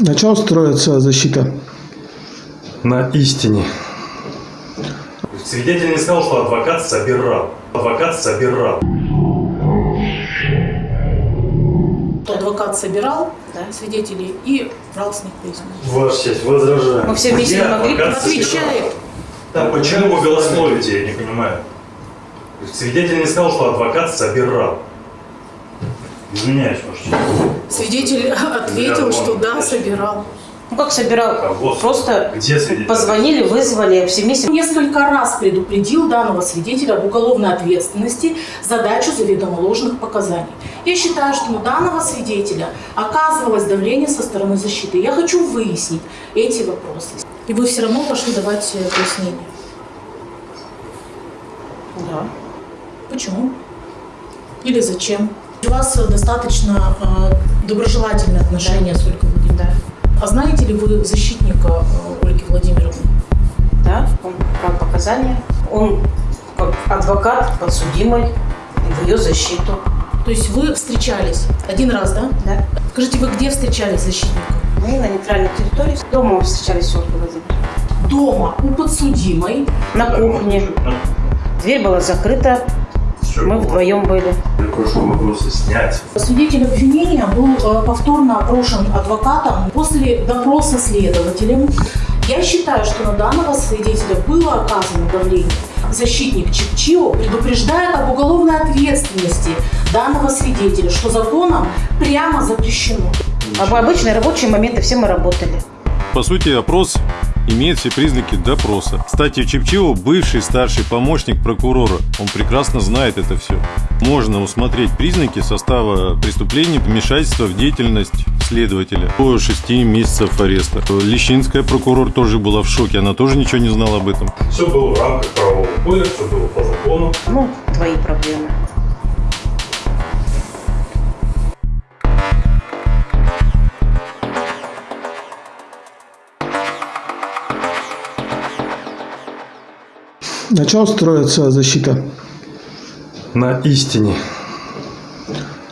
На чем строится защита? На истине. Свидетель не сказал, что адвокат собирал. Адвокат собирал. адвокат собирал свидетелей и брал с них признак. Ваша честь, возражаю. Мы все вместе не могли Отвечает. Да, почему вы голословите, я не понимаю. Свидетель не сказал, что адвокат собирал. Извиняюсь, честь. Свидетель ответил, что да, собирал. Ну как собирал? Кого? Просто Где свидетель? позвонили, вызвали, все вместе. Несколько раз предупредил данного свидетеля об уголовной ответственности за дачу заведомо ложных показаний. Я считаю, что на данного свидетеля оказывалось давление со стороны защиты. Я хочу выяснить эти вопросы. И вы все равно пошли давать э, пояснения. Да. Почему? Или зачем? У вас достаточно э, доброжелательные отношения с Ольгой Владимировной. Да. А знаете ли вы защитника э, Ольги Владимировны? Да, он брал показания. Он как адвокат подсудимой в ее защиту. То есть вы встречались один раз, да? Да. Скажите, вы где встречались с защитником? Мы на нейтральной территории. Дома мы встречались с Ольгой Владимировной. Дома у подсудимой. На кухне. Дверь была закрыта. Мы вдвоем были. Я прошу вопросы снять. Свидетель обвинения был э, повторно опрошен адвокатом после допроса следователем. Я считаю, что на данного свидетеля было оказано давление. Защитник Чикчио предупреждает об уголовной ответственности данного свидетеля, что законом прямо запрещено. В обычные рабочие моменты все мы работали. По сути, опрос имеет все признаки допроса. Кстати, Чепчио – бывший старший помощник прокурора. Он прекрасно знает это все. Можно усмотреть признаки состава преступления вмешательства в деятельность следователя до 6 месяцев ареста. Лещинская прокурор тоже была в шоке, она тоже ничего не знала об этом. Все было в рамках правового поля, все было по закону. Ну, твои проблемы. На чем строится защита? На истине.